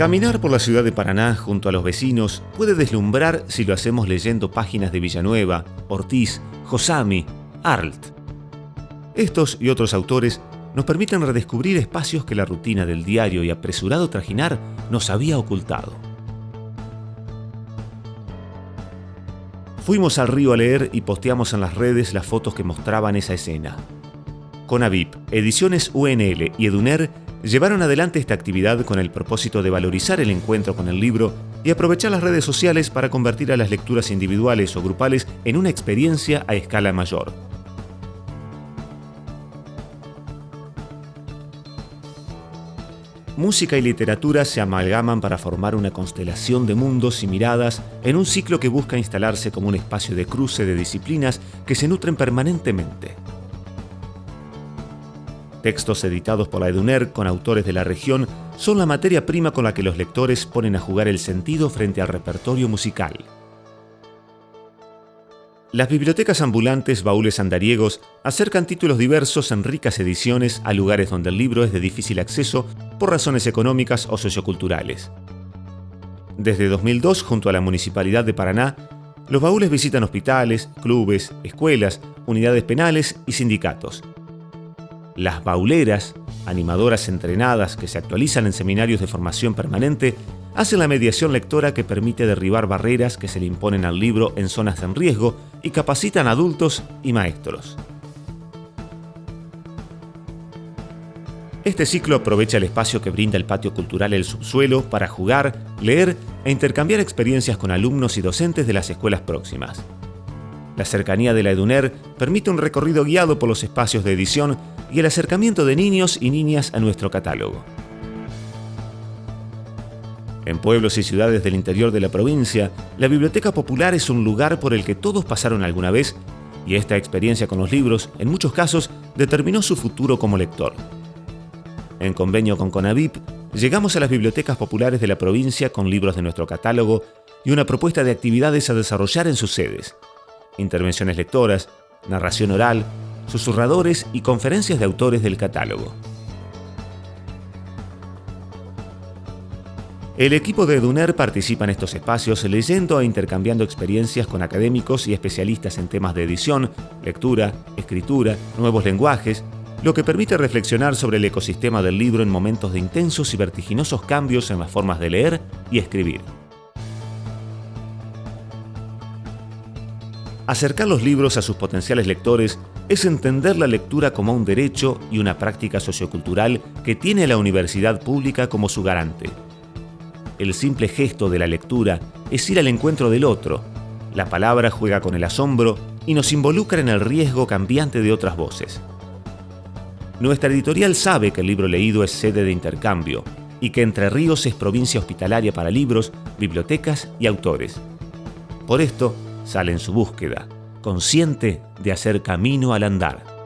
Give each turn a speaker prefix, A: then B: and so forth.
A: Caminar por la ciudad de Paraná junto a los vecinos puede deslumbrar si lo hacemos leyendo páginas de Villanueva, Ortiz, Josami, Arlt. Estos y otros autores nos permiten redescubrir espacios que la rutina del diario y apresurado trajinar nos había ocultado. Fuimos al río a leer y posteamos en las redes las fotos que mostraban esa escena. Conavip, Ediciones UNL y Eduner llevaron adelante esta actividad con el propósito de valorizar el encuentro con el libro y aprovechar las redes sociales para convertir a las lecturas individuales o grupales en una experiencia a escala mayor. Música y literatura se amalgaman para formar una constelación de mundos y miradas en un ciclo que busca instalarse como un espacio de cruce de disciplinas que se nutren permanentemente. Textos editados por la EDUNER con autores de la región son la materia prima con la que los lectores ponen a jugar el sentido frente al repertorio musical. Las bibliotecas ambulantes Baúles Andariegos acercan títulos diversos en ricas ediciones a lugares donde el libro es de difícil acceso por razones económicas o socioculturales. Desde 2002, junto a la Municipalidad de Paraná, los baúles visitan hospitales, clubes, escuelas, unidades penales y sindicatos. Las bauleras, animadoras entrenadas que se actualizan en seminarios de formación permanente, hacen la mediación lectora que permite derribar barreras que se le imponen al libro en zonas en riesgo y capacitan adultos y maestros. Este ciclo aprovecha el espacio que brinda el patio cultural El Subsuelo para jugar, leer e intercambiar experiencias con alumnos y docentes de las escuelas próximas. La cercanía de la EDUNER permite un recorrido guiado por los espacios de edición y el acercamiento de niños y niñas a nuestro catálogo. En pueblos y ciudades del interior de la provincia, la Biblioteca Popular es un lugar por el que todos pasaron alguna vez y esta experiencia con los libros, en muchos casos, determinó su futuro como lector. En convenio con Conavip, llegamos a las bibliotecas populares de la provincia con libros de nuestro catálogo y una propuesta de actividades a desarrollar en sus sedes. Intervenciones lectoras, narración oral, susurradores y conferencias de autores del catálogo. El equipo de Duner participa en estos espacios leyendo e intercambiando experiencias con académicos y especialistas en temas de edición, lectura, escritura, nuevos lenguajes, lo que permite reflexionar sobre el ecosistema del libro en momentos de intensos y vertiginosos cambios en las formas de leer y escribir. Acercar los libros a sus potenciales lectores es entender la lectura como un derecho y una práctica sociocultural que tiene la universidad pública como su garante. El simple gesto de la lectura es ir al encuentro del otro. La palabra juega con el asombro y nos involucra en el riesgo cambiante de otras voces. Nuestra editorial sabe que el libro leído es sede de intercambio y que Entre Ríos es provincia hospitalaria para libros, bibliotecas y autores. Por esto, sale en su búsqueda, consciente de hacer camino al andar.